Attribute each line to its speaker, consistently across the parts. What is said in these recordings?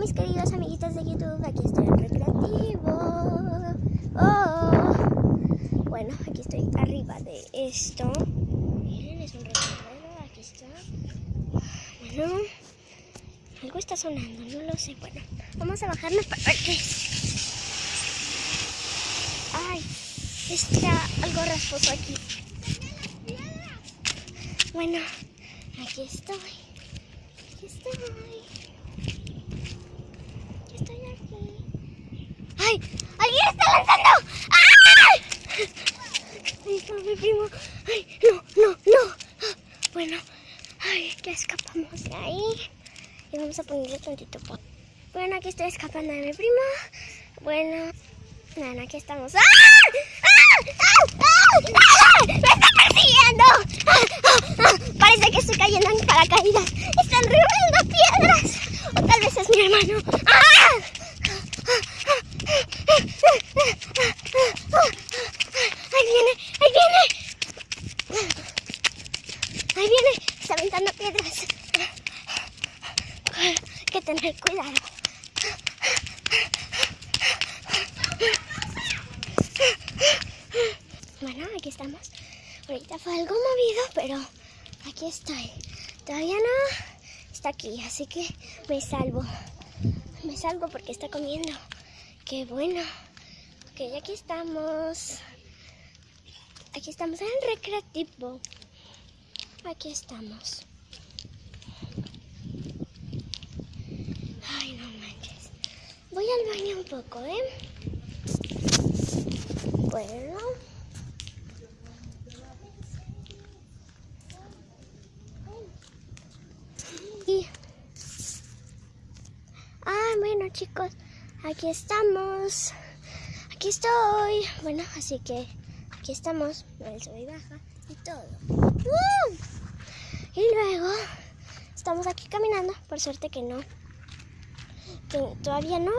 Speaker 1: mis queridos amiguitos de YouTube, aquí estoy en recreativo. Oh. Bueno, aquí estoy arriba de esto. Miren, es un recuerdo, aquí está. Bueno, algo está sonando, no lo sé. Bueno, vamos a bajarnos para ver qué. Ay, está algo rasposo aquí. Bueno, aquí estoy. Aquí. Estoy aquí. ¡Ay! ¡Ay! Ahí está mi primo. ¡Ay! ¡No, no, no! Bueno, ay, ya escapamos de ahí. Y vamos a ponerle tantito pot. Bueno, aquí estoy escapando de mi primo. Bueno, bueno, aquí estamos. ¡Ah! ¡Ah! ¡Ah! ¡Ah! ¡Ah! ¡Me está persiguiendo! ¡Ah! ¡Ah! ¡Ah! Parece que estoy cayendo en paracaídas. ¡Están revolviendo piedras! O tal vez es mi hermano. ¡Ah! ¡Ahí viene! ¡Ahí viene! ¡Ahí viene! Está aventando piedras. Hay que tener cuidado. Bueno, aquí estamos. Ahorita fue algo movido, pero aquí estoy. Todavía no está aquí, así que me salvo. Me salvo porque está comiendo. Qué bueno. Ok, aquí estamos. Aquí estamos en el recreativo. Aquí estamos. Ay, no manches. Voy al baño un poco, ¿eh? Bueno. Y... Ah, bueno chicos, aquí estamos. Aquí estoy. Bueno, así que aquí estamos. El sube y baja y todo. Y luego estamos aquí caminando. Por suerte que no. Que todavía no.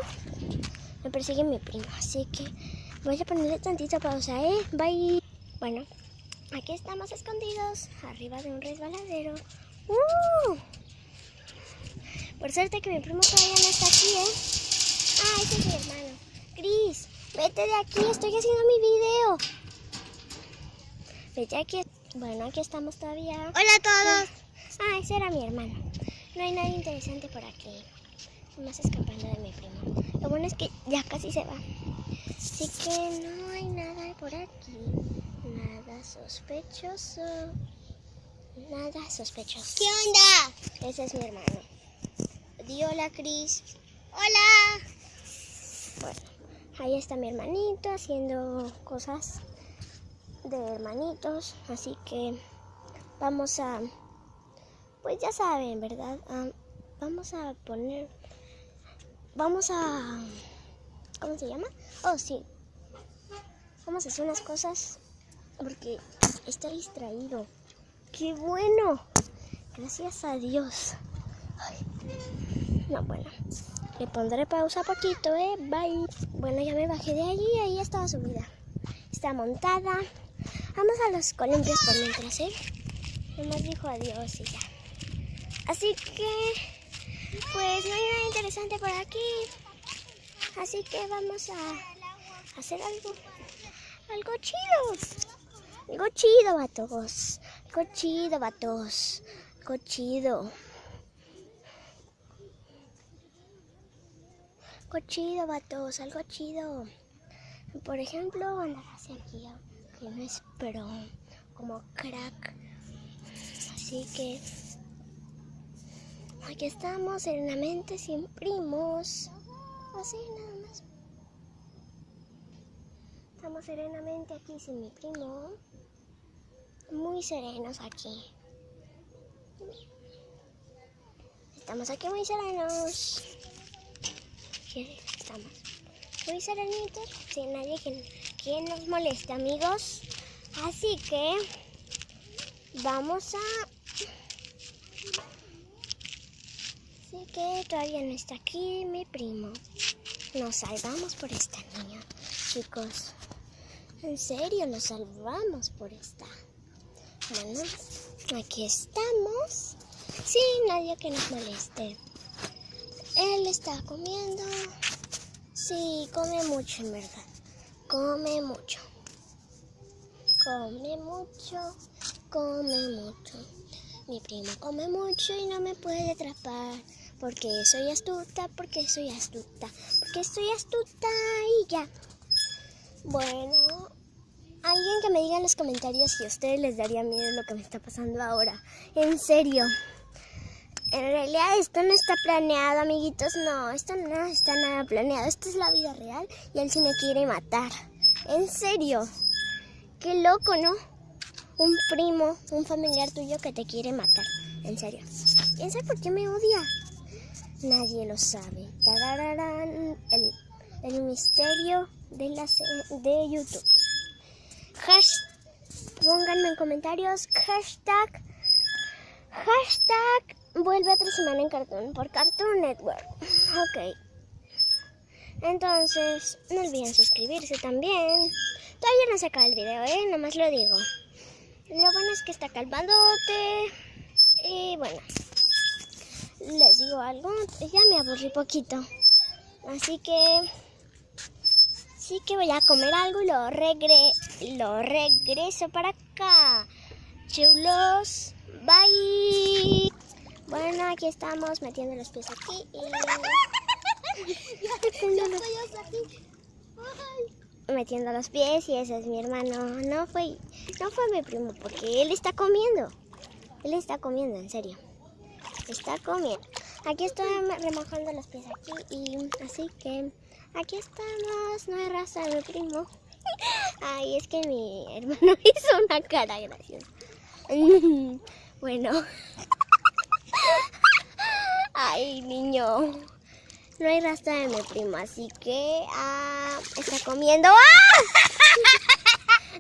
Speaker 1: Me persigue mi primo. Así que voy a ponerle tantito pausa, ¿eh? Bye. Bueno, aquí estamos escondidos. Arriba de un resbaladero. ¡Uh! Por suerte que mi primo todavía no está aquí, ¿eh? Ah, ese es mi hermano. Cris, vete de aquí, estoy haciendo mi video. Vete aquí. Bueno, aquí estamos todavía.
Speaker 2: Hola a todos.
Speaker 1: Ah, ese era mi hermano. No hay nada interesante por aquí. Más escapando de mi primo. Lo bueno es que ya casi se va. Así que no hay nada por aquí. Nada sospechoso. Nada sospechoso.
Speaker 2: ¿Qué onda?
Speaker 1: Ese es mi hermano. Di hola, Cris.
Speaker 2: Hola.
Speaker 1: Bueno, ahí está mi hermanito haciendo cosas de hermanitos. Así que vamos a, pues ya saben, ¿verdad? Ah, vamos a poner, vamos a, ¿cómo se llama? Oh, sí. Vamos a hacer unas cosas porque está distraído. ¡Qué bueno! Gracias a Dios. No, bueno. Le pondré pausa poquito, ¿eh? Bye. Bueno, ya me bajé de allí. Ahí estaba subida. Está montada. Vamos a los columpios por mientras, ¿eh? Nomás dijo adiós y ya. Así que, pues no hay nada interesante por aquí. Así que vamos a hacer algo, algo chido. Algo chido, vatos. Algo chido, vatos. Algo chido. Algo chido, vatos. Algo chido. Por ejemplo, andar hacia aquí. Que no es, pero como crack. Así que aquí estamos serenamente sin primos. Así nada más. Estamos serenamente aquí sin mi primo. Muy serenos aquí. Estamos aquí muy serenos. ¿Qué estamos? Muy serenitos, sin nadie que, que nos moleste, amigos. Así que vamos a... Así que todavía no está aquí mi primo. Nos salvamos por esta niña, chicos. En serio, nos salvamos por esta. Bueno, aquí estamos. Sin nadie que nos moleste. Él está comiendo. Sí, come mucho en verdad. Come mucho. Come mucho. Come mucho. Mi primo come mucho y no me puede atrapar. Porque soy astuta, porque soy astuta, porque soy astuta y ya. Bueno, alguien que me diga en los comentarios si a ustedes les daría miedo lo que me está pasando ahora. En serio. En realidad esto no está planeado, amiguitos. No, esto no está nada planeado. Esto es la vida real y él sí me quiere matar. En serio. Qué loco, ¿no? Un primo, un familiar tuyo que te quiere matar. En serio. ¿Quién sabe por qué me odia? Nadie lo sabe. Tarararán, el, el misterio de, la, de YouTube. Hashtag, pónganme en comentarios hashtag, hashtag vuelve otra semana en Cartoon por Cartoon Network. Ok. Entonces, no olviden suscribirse también. Todavía no se acaba el video, ¿eh? Nomás lo digo. Lo bueno es que está calmadote. Y bueno, les digo algo. Ya me aburrí poquito. Así que... Sí que voy a comer algo y lo, regre lo regreso para acá. Chulos. Bye. Bueno, aquí estamos metiendo los pies aquí y... metiendo los pies y ese es mi hermano. No fue, no fue mi primo porque él está comiendo. Él está comiendo, en serio. Está comiendo. Aquí estoy remojando los pies aquí y así que aquí estamos. No hay raza de mi primo. Ay, es que mi hermano hizo una cara graciosa. bueno. Ay, niño. No hay rastro de mi primo, así que ah, está comiendo. ¡Ah!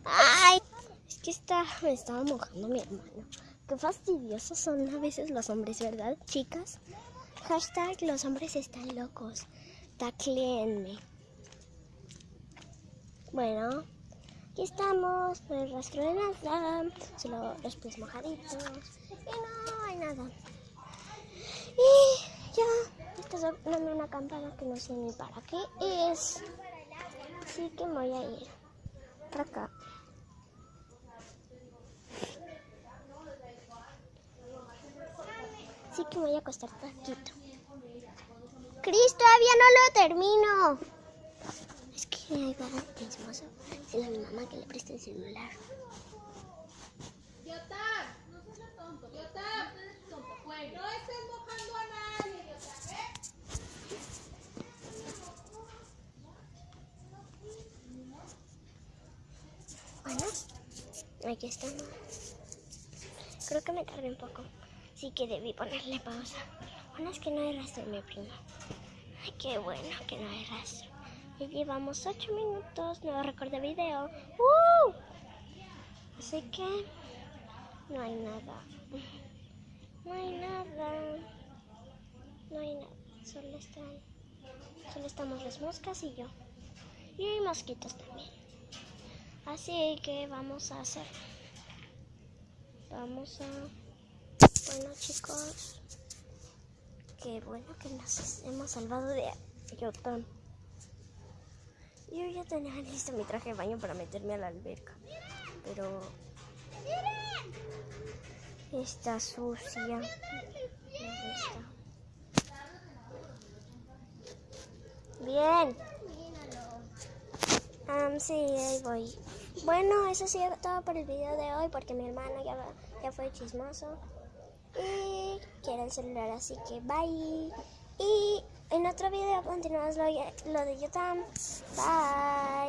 Speaker 1: Ay, es que está, me estaba mojando mi hermano. Qué fastidiosos son a veces los hombres, ¿verdad, chicas? Hashtag los hombres están locos. Tacleenme. Bueno, aquí estamos. No hay rastro de nada. Solo los pies mojaditos. Y no hay nada. Y ya, está sonando una campana que no sé ni para qué es. Así que me voy a ir para acá. Así que me voy a acostar taquito. Cris, todavía no lo termino. Es que ahí va chismoso. Dile a mi mamá que le preste el celular. Bueno, aquí estamos. Creo que me tardé un poco. Así que debí ponerle pausa. Bueno, es que no hay rastro, mi prima. Ay, qué bueno que no hay rastro. Ya llevamos 8 minutos, récord de video. ¡Uh! Así que no hay nada. No hay nada. No hay nada. Solo están. Solo estamos las moscas y yo. Y hay mosquitos también. Así que vamos a hacer. Vamos a. Bueno, chicos. Qué bueno que nos hemos salvado de Yotam. Yo ya tenía listo mi traje de baño para meterme a la alberca. Pero. Está sucia. Bien. Um, sí, ahí voy. Bueno, eso sí todo por el video de hoy porque mi hermano ya, ya fue chismoso. Y quiere el celular, así que bye. Y en otro video continuamos lo, lo de YouTube. Bye.